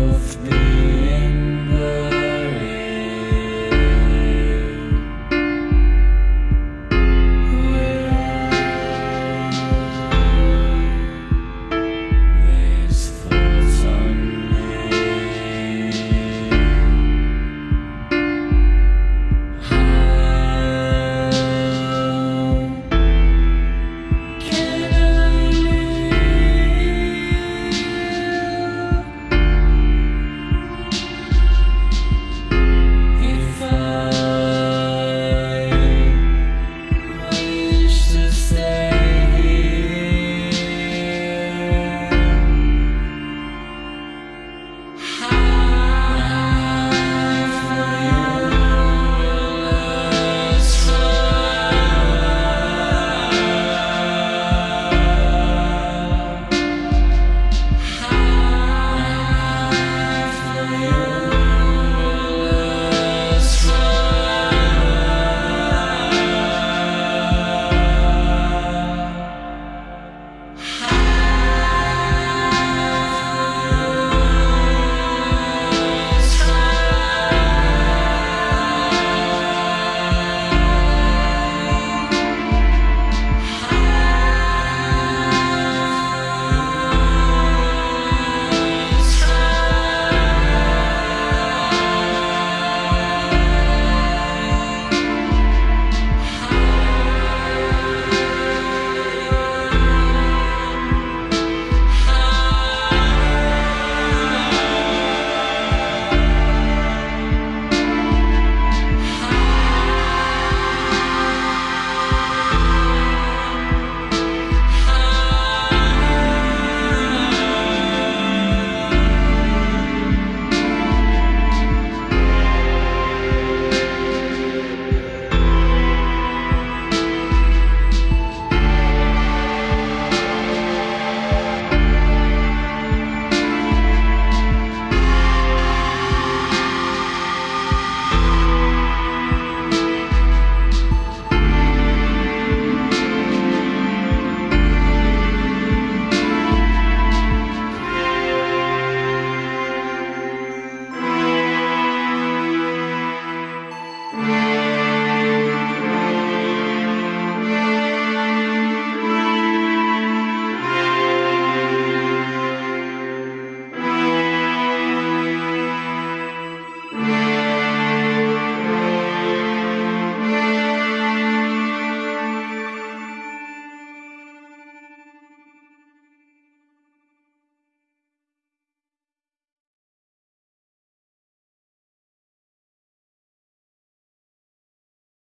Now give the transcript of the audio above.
of me. Música